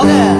老盖。